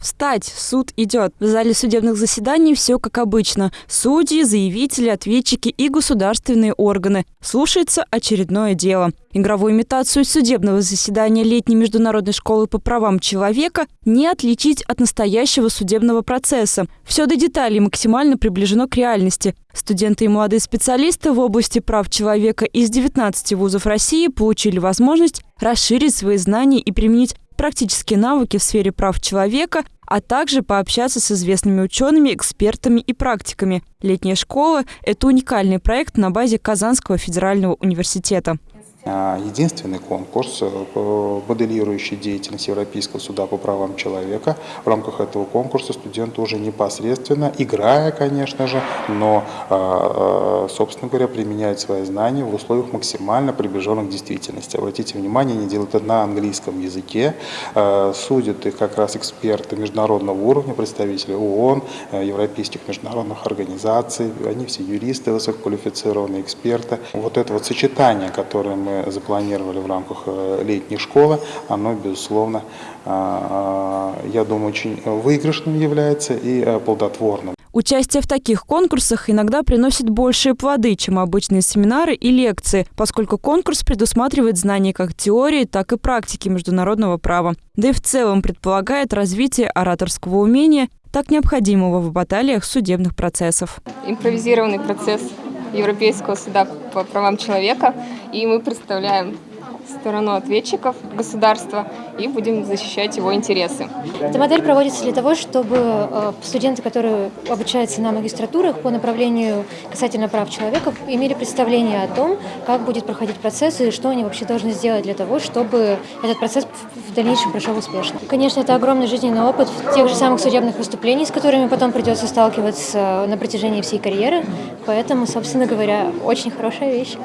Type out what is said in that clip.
Встать, суд идет. В зале судебных заседаний все как обычно. Судьи, заявители, ответчики и государственные органы. Слушается очередное дело. Игровую имитацию судебного заседания летней международной школы по правам человека не отличить от настоящего судебного процесса. Все до деталей максимально приближено к реальности. Студенты и молодые специалисты в области прав человека из 19 вузов России получили возможность расширить свои знания и применить практические навыки в сфере прав человека, а также пообщаться с известными учеными, экспертами и практиками. Летняя школа – это уникальный проект на базе Казанского федерального университета. А, единственный конкурс, э, моделирующий деятельность Европейского суда по правам человека. В рамках этого конкурса студенты уже непосредственно, играя, конечно же, но, а, а, собственно говоря, применяют свои знания в условиях максимально приближенных к действительности. Обратите внимание, они делают это на английском языке. Судят их как раз эксперты международного уровня, представители ООН, э, европейских международных организаций. Они все юристы, высококвалифицированные эксперты. Вот это вот сочетание, которое мы мы запланировали в рамках э, летней школы, оно, безусловно, а, а, я думаю, очень выигрышным является и э, плодотворным. Участие в таких конкурсах иногда приносит большие плоды, чем обычные семинары и лекции, поскольку конкурс предусматривает знания как теории, так и практики международного права. Да и в целом предполагает развитие ораторского умения, так необходимого в баталиях судебных процессов. Импровизированный процесс Европейского суда по правам человека, и мы представляем сторону ответчиков государства и будем защищать его интересы. Эта модель проводится для того, чтобы э, студенты, которые обучаются на магистратурах по направлению касательно прав человека, имели представление о том, как будет проходить процесс и что они вообще должны сделать для того, чтобы этот процесс в дальнейшем прошел успешно. Конечно, это огромный жизненный опыт тех же самых судебных выступлений, с которыми потом придется сталкиваться на протяжении всей карьеры, поэтому, собственно говоря, очень хорошая вещь.